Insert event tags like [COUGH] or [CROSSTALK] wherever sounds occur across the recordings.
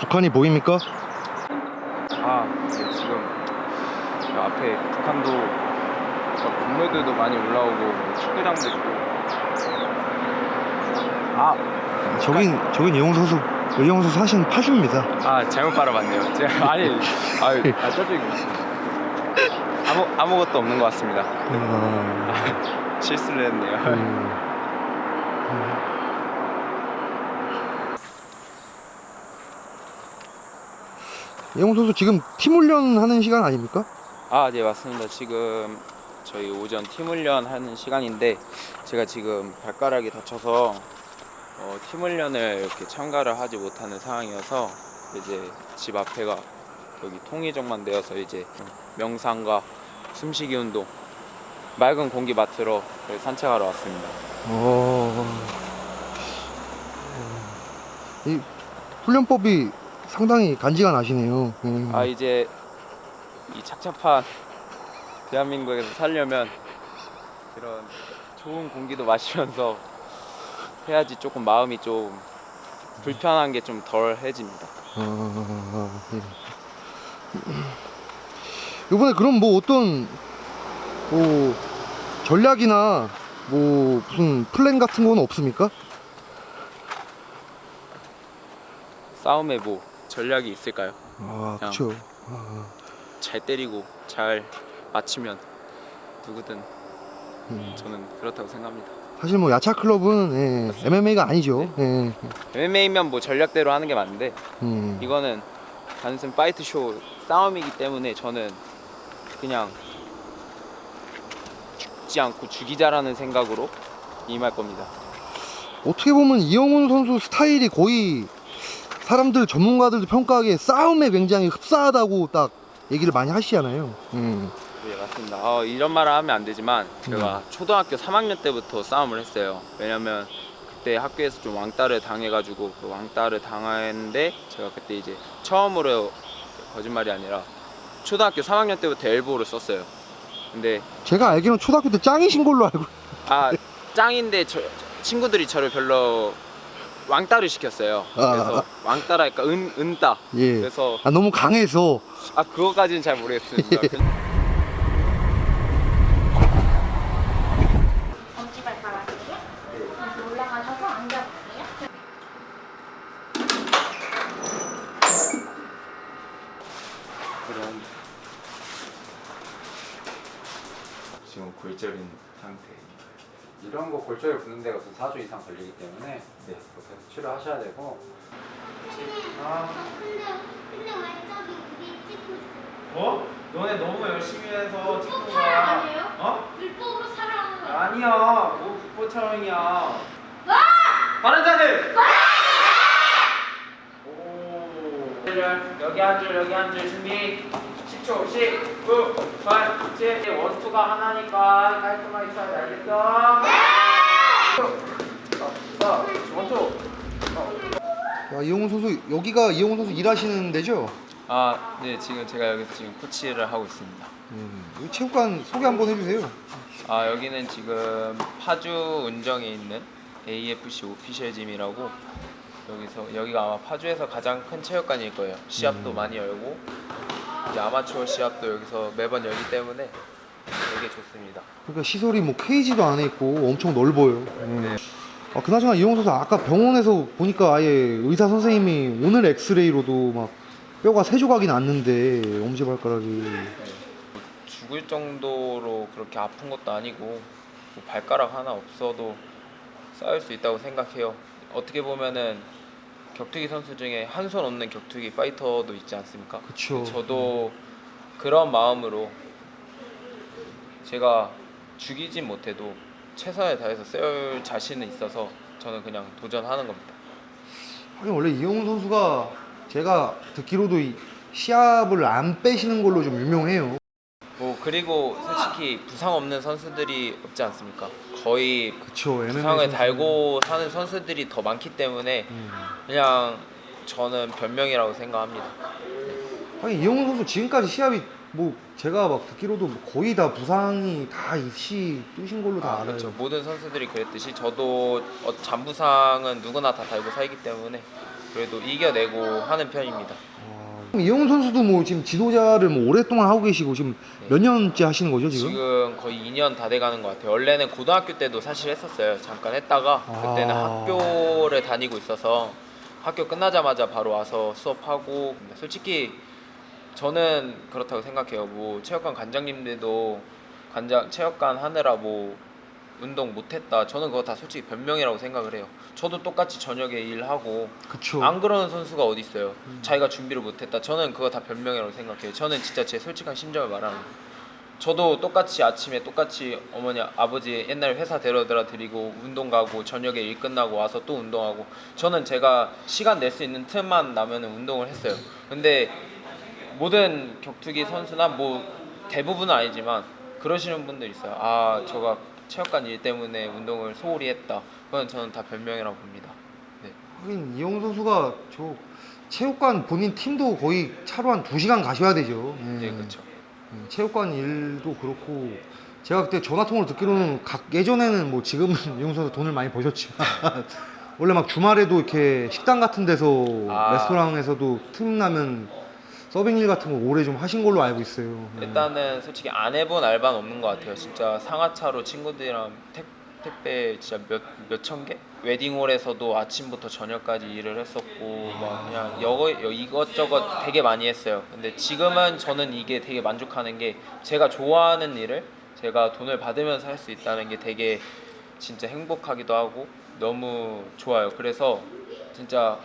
북한이 보입니까? 아, 네, 지금 저 앞에 북한도 저 건물들도 많이 올라오고 뭐 축구장도 있고 아, 저긴 저긴 이용 선수 이용 선수 사실 파주입니다. 아 잘못 바라봤네요. 제가 아니, 아유, 아 저쪽이 아무 아무것도 없는 것 같습니다. 아, 실수를 했네요. 음. 이용 선수 지금 팀 훈련하는 시간 아닙니까? 아, 네 맞습니다. 지금 저희 오전 팀 훈련 하는 시간인데 제가 지금 발가락이 다쳐서 어, 팀 훈련을 이렇게 참가를 하지 못하는 상황이어서 이제 집 앞에가 여기 통의정만 되어서 이제 명상과 숨쉬기 운동, 맑은 공기 맡으러 산책하러 왔습니다. 어... 이 훈련법이 상당히 간지가 나시네요. 음. 아 이제 이 착잡한 대한민국에서 살려면 이런 좋은 공기도 마시면서 해야지 조금 마음이 좀 불편한 게 좀 덜해집니다. 아, 예. 이번에 그럼 뭐 어떤 뭐 전략이나 뭐 무슨 플랜 같은 건 없습니까? 싸움에 뭐 전략이 있을까요? 아, 그냥. 그렇죠. 아, 잘 때리고 잘 맞추면 누구든 음. 저는 그렇다고 생각합니다. 사실 뭐 야차 클럽은 예, MMA가 아니죠. 예. MMA면 뭐 전략대로 하는 게 맞는데 음. 이거는 단순 fight 쇼 싸움이기 때문에 저는 그냥 죽지 않고 죽이자라는 생각으로 임할 겁니다. 어떻게 보면 이영훈 선수 스타일이 거의 사람들 전문가들도 평가하기에 싸움에 굉장히 흡사하다고 딱 얘기를 많이 하시잖아요. 음. 네 맞습니다. 어, 이런 말을 하면 안 되지만 제가 초등학교 3학년 때부터 싸움을 했어요. 왜냐면 그때 학교에서 좀 왕따를 당해가지고 그 왕따를 당했는데 제가 그때 이제 처음으로 거짓말이 아니라 초등학교 3학년 때부터 엘보를 썼어요. 근데 제가 알기로는 초등학교 때 짱이신 걸로 알고. 아 짱인데 저, 친구들이 저를 별로 왕따를 시켰어요. 아, 그래서 왕따랄까 은 은따. 예. 그래서 아 너무 강해서. 아 그거까지는 잘 모르겠습니다. 엄 [LAUGHS] 지발가락이에요? 다시 올라가셔서 앉아볼게요. 그런 지금 골절인 상태입니다. 이런 거 골절 붙는 데가 우선 4주 이상 걸리기 때문에 네, 그렇게 치료하셔야 되고 아? 어? 너네 너무 열심히 해서 찍는 아니에요? 어? 불법으로 촬영하는 거예요. 아니야, 뭐 국보 촬영이야. 다른 자들. 오. 여기 한 줄, 여기 한 줄 준비. 10초, 10, 9, 8, 7. 원투가 하나니까 깔끔하게 쳐야 돼, 알겠어? 네. 자, 원투. 야 이영훈 선수 여기가 이영훈 선수 일하시는 데죠? 아, 네, 지금 제가 여기서 지금 코치를 하고 있습니다. 음. 여기 체육관 소개 한번 해주세요. 아 여기는 지금 파주 운정에 있는 AFC 오피셜 짐이라고 여기서 여기가 아마 파주에서 가장 큰 체육관일 거예요. 시합도 많이 열고 이제 아마추어 시합도 여기서 매번 열기 때문에 되게 좋습니다. 그러니까 시설이 뭐 케이지도 안에 있고 엄청 넓어요. 음. 네. 아 그나저나 이영훈 선수 아까 병원에서 보니까 아예 의사 선생님이 오늘 엑스레이로도 막 뼈가 세 조각이 났는데 엄지발가락이 죽을 정도로 그렇게 아픈 것도 아니고 뭐 발가락 하나 없어도 싸울 수 있다고 생각해요. 어떻게 보면은 격투기 선수 중에 한 손 없는 격투기 파이터도 있지 않습니까? 그쵸. 저도 그런 마음으로 제가 죽이진 못해도 최선을 다해서 싸울 자신은 있어서 저는 그냥 도전하는 겁니다. 하긴 원래 이영훈 선수가 제가 듣기로도 이 시합을 안 빼시는 걸로 좀 유명해요. 뭐 그리고 솔직히 부상 없는 선수들이 없지 않습니까? 거의 그쵸. 부상을. 달고 사는 선수들이 더 많기 때문에 음. 그냥 저는 변명이라고 생각합니다. 하긴 이영훈 선수 지금까지 시합이 뭐 제가 막 듣기로도 뭐 거의 다 부상이 다 입시 뛰신 걸로 다 아, 알아요. 그렇죠. 모든 선수들이 그랬듯이 저도 어, 잔부상은 누구나 다 달고 살기 때문에 그래도 이겨내고 하는 편입니다. 그럼 이영훈 선수도 뭐 지금 지도자를 뭐 오랫동안 하고 계시고 지금 몇 년째 하시는 거죠 지금? 지금 거의 2년 다 돼가는 것 같아요. 원래는 고등학교 때도 사실 했었어요. 잠깐 했다가 그때는 아. 학교를 다니고 있어서 학교 끝나자마자 바로 와서 수업하고 솔직히 저는 그렇다고 생각해요. 뭐 체육관 관장님들도 관장 체육관 하느라 뭐 운동 못했다. 저는 그거 다 솔직히 변명이라고 생각을 해요. 저도 똑같이 저녁에 일하고 그쵸. 안 그러는 선수가 어디 있어요? 자기가 준비를 못했다. 저는 그거 다 변명이라고 생각해요. 저는 진짜 제 솔직한 심정을 말하는 거예요. 저도 똑같이 아침에 똑같이 어머니 아버지 옛날 회사 데려다 드리고 운동 가고 저녁에 일 끝나고 와서 또 운동하고 저는 제가 시간 낼 수 있는 틈만 나면은 운동을 했어요. 근데 모든 격투기 선수나 뭐 대부분은 아니지만 그러시는 분들 있어요. 아 저가 체육관 일 때문에 운동을 소홀히 했다. 그건 저는 다 변명이라고 봅니다. 네. 하긴 이영훈 선수가 저 체육관 본인 팀도 거의 차로 한 2시간 가셔야 되죠. 예. 네 그렇죠. 예, 체육관 일도 그렇고 제가 그때 전화통화로 듣기로는 각 예전에는 뭐 지금은 [LAUGHS] 이영훈 선수 돈을 많이 버셨지만 [LAUGHS] 원래 막 주말에도 이렇게 식당 같은 데서 아. 레스토랑에서도 틈나면 서빙 일 같은 거 오래 좀 하신 걸로 알고 있어요. 예. 일단은 솔직히 안 해본 알바는 없는 것 같아요. 진짜 상하차로 친구들이랑 택, 택배 진짜 몇 몇 천 개? 웨딩홀에서도 아침부터 저녁까지 일을 했었고 막 그냥 여거 여- 이것저것 되게 많이 했어요. 근데 지금은 저는 이게 되게 만족하는 게 제가 좋아하는 일을 제가 돈을 받으면서 할 수 있다는 게 되게 진짜 행복하기도 하고 너무 좋아요. 그래서 진짜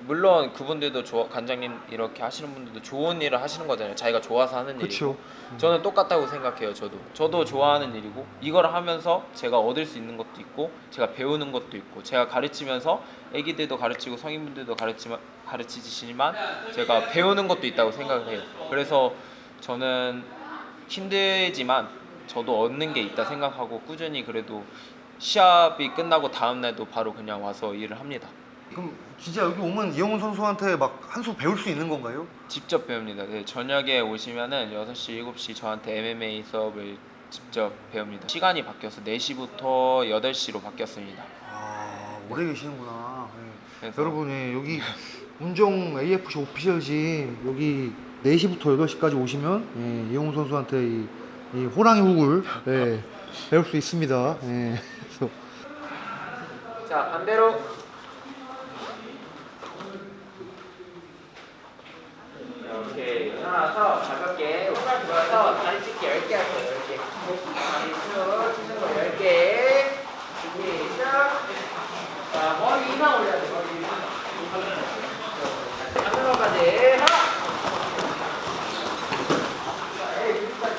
물론 그분들도 좋아 관장님 이렇게 하시는 분들도 좋은 일을 하시는 거잖아요. 자기가 좋아서 하는 그쵸. 일이고. 저는 똑같다고 생각해요. 저도 저도 좋아하는 일이고 이걸 하면서 제가 얻을 수 있는 것도 있고 제가 배우는 것도 있고 제가 가르치면서 애기들도 가르치고 성인분들도 가르치마, 가르치지만 제가 배우는 것도 있다고 생각을 해요. 그래서 저는 힘들지만 저도 얻는 게 있다 생각하고 꾸준히 그래도 시합이 끝나고 다음 날도 바로 그냥 와서 일을 합니다. 그럼 진짜 여기 오면 이영훈 선수한테 막 한 수 배울 수 있는 건가요? 직접 배웁니다. 네, 저녁에 오시면은 6시, 7시 저한테 MMA 수업을 직접 배웁니다. 시간이 바뀌어서 4시부터 8시로 바뀌었습니다. 아 오래 계시는구나. 예. 그래서 여러분 예, 여기 운정 AFC 오피셜지 여기 4시부터 8시까지 오시면 예, 이영훈 선수한테 이, 이 호랑이 훅을 예, 배울 수 있습니다. 예. [LAUGHS] 자, 반대로 이렇게 일어나서 가볍게 오갈 모아서 다리 찢기 10개 하세요. 10개. 다리 쭉 치는 거 10개. 시작. 자, 머리 이상 올려야 돼. 머리 이상. 자, 에이, 그립까지.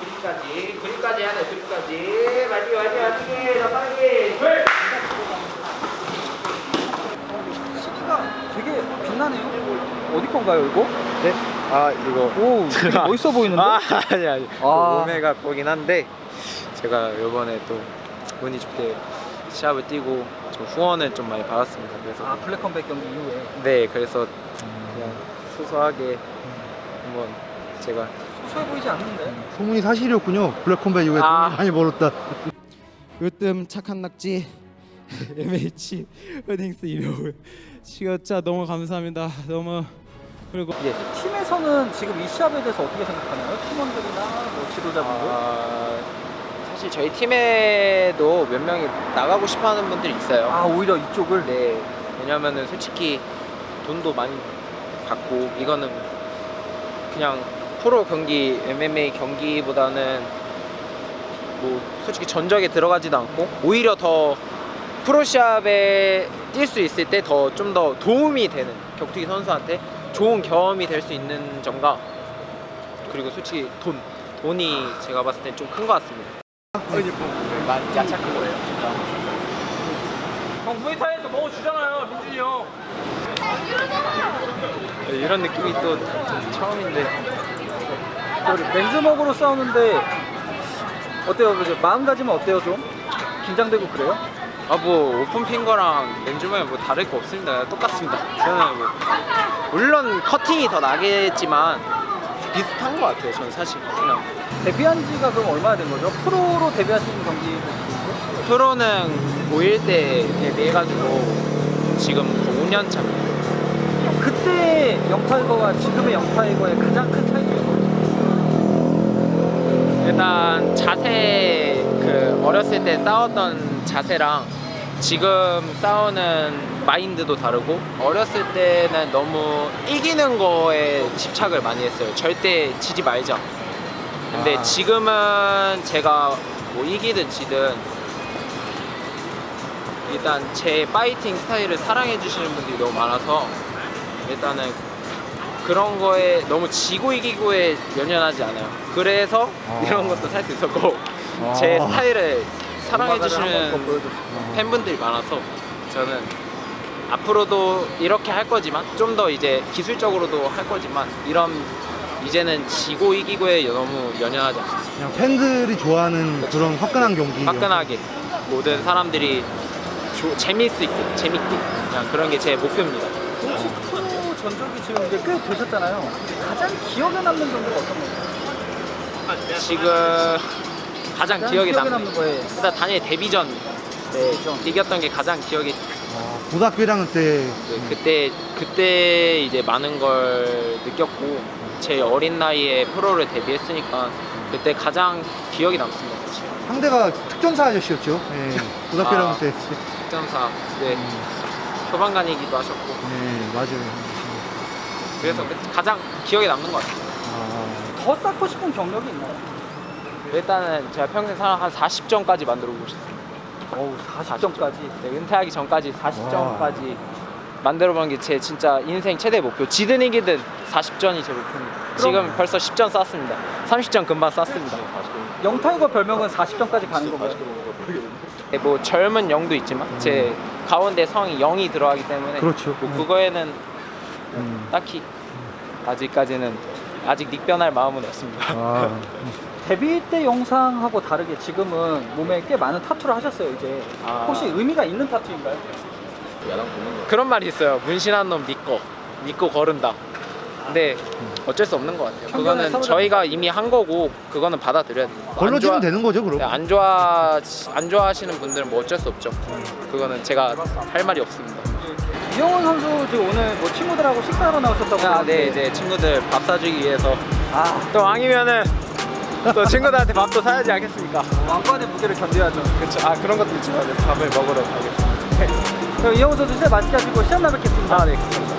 그립까지. 그립까지. 마지막 마지막 마지막에 더 빠르게. 되게 빛나네요. 어디 건가요, 이거? 네? 아 이거 오, [LAUGHS] 되게 멋있어 보이는데? 아 아니 아니 아. 오메가 거긴 한데 제가 이번에 또 운이 좋게 시합을 뛰고 좀 후원을 좀 많이 받았습니다 그래서 아, 블랙 컴백 경기 이후에. 네 그래서 그냥 소소하게 한번 제가 소소해 보이지 않는데? 소문이 사실이었군요. 블랙컴백 이후에 아. 돈을 많이 벌었다. 으뜸 착한 낙지 MH 웨딩스 이명을 시간차 너무 감사합니다 너무 그리고 예. 팀에서는 지금 이 시합에 대해서 어떻게 생각하나요? 팀원들이나 뭐 지도자분들? 아, 사실 저희 팀에도 몇 명이 나가고 싶어하는 분들이 있어요 아, 오히려 이쪽을 네 왜냐면은 솔직히 돈도 많이 받고 이거는 그냥 프로 경기 MMA 경기보다는 뭐 솔직히 전적에 들어가지도 않고 오히려 더 프로 시합에 뛸 수 있을 때 더 좀더 도움이 되는 격투기 선수한테 좋은 경험이 될 수 있는 점과 그리고 솔직히 돈 돈이 제가 봤을 때좀큰 것 같습니다. 많이 야착한 거예요. 형 무에타이에서 뭐 주잖아요, 민준이 형. 이런 느낌이 또 처음인데 맨주먹으로 싸우는데 어때요? 그죠? 마음가짐은 어때요, 좀? 긴장되고 그래요? 아 뭐 open finger랑 맨주먹이 뭐 다를 거 없습니다 똑같습니다 저는 뭐 물론 커팅이 더 나겠지만 비슷한 것 같아요 저는 사실 그냥 데뷔한 지가 그럼 얼마나 된 거죠? 프로로 데뷔하신 경기 프로는 고1 때 데뷔해가지고 지금 5년 차. 그때 영타이거와 지금의 영타이거의 가장 큰 차이점이 뭐예요? 일단 자세 그 어렸을 때 싸웠던 자세랑 지금 싸우는 마인드도 다르고 어렸을 때는 너무 이기는 거에 집착을 많이 했어요. 절대 지지 말자. 근데 아. 지금은 제가 뭐 이기든 지든 일단 제 파이팅 스타일을 사랑해 주시는 분들이 너무 많아서 일단은 그런 거에 너무 지고 이기고에 연연하지 않아요. 그래서 아. 이런 것도 살 수 있었고 제 아. 스타일을 사랑해 주시는. 팬분들이 많아서 저는 앞으로도 이렇게 할 거지만 좀 더 이제 기술적으로도 할 거지만 이런 이제는 지고 이기고에 너무 연연하지 않습니다. 그냥 팬들이 좋아하는 그런 화끈한 경기. 화끈하게 모든 사람들이 조- 재미있 있게 재밌게 그냥 그런 게 제 목표입니다. 혹시 프로 전적이 지금 이제 꽤 되셨잖아요. 가장 기억에 남는 경기가 어떤 건가요? 지금 가장 가장 기억에 기억에 남는 남는 거에 일단 단일 데뷔전 때 데뷔전. 이겼던 게 가장 기억에 어, 고등학교 1학년 때 네, 그때 그때 이제 많은 걸 느꼈고 제 어린 나이에 프로를 데뷔했으니까 그때 가장 기억이 남습니다. 사실. 상대가 특전사 아저씨였죠. 예. 고등학교 아. 1학년 때. 특전사 네 소방관이기도 하셨고 네, 맞아요. 그래서 그 가장 기억에 남는 것 같아요. 아, 더 쌓고 싶은 경력이 있나요? 일단은 제가 평생 살아 한 40점까지 만들어 보고 싶어요. 어우 40점까지. 네, 은퇴하기 전까지 40점까지 만들어 보는 게 제 진짜 인생 최대 목표. 지든 이기든 40점이 제 목표입니다. 지금 벌써 10점 쌌습니다. 30점 금방 쌌습니다. 영타이거 별명은 40점까지 가는 건가요? 네, 뭐 젊은 영도 있지만 제 가운데 성이 0이 들어가기 때문에 그렇죠. 뭐 그거에는 음. 딱히 아직까지는 아직 닉변할 마음은 없습니다. 아, [LAUGHS] 데뷔 때 영상하고 다르게 지금은 몸에 꽤 많은 타투를 하셨어요 이제. 아. 혹시 의미가 있는 타투인가요? 그런 말이 있어요. 문신한 놈 믿고 믿고 거른다. 근데 어쩔 수 없는 것 같아요. 그거는 저희가 이미 한 거고 그거는 받아들여야 돼요. 안 걸러지면 좋아- 되는 거죠, 그럼. 네, 안 좋아 안 좋아하시는 분들은 뭐 어쩔 수 없죠. 그거는 제가 할 말이 없습니다. 이영훈 선수 지금 오늘 뭐 친구들하고 식사하러 나오셨다고 아, 네 이제 친구들 밥 사주기 위해서 아 또 왕이면은 또 친구들한테 밥도 사야지 않겠습니까? 왕관의 무게를 견뎌야죠. 그렇죠. 아 그런 것도 있지만 밥을 먹으러 가겠습니다. 그럼 이영훈 선수 진짜 맛있게 하시고 시간 나 뵙겠습니다. 아 네.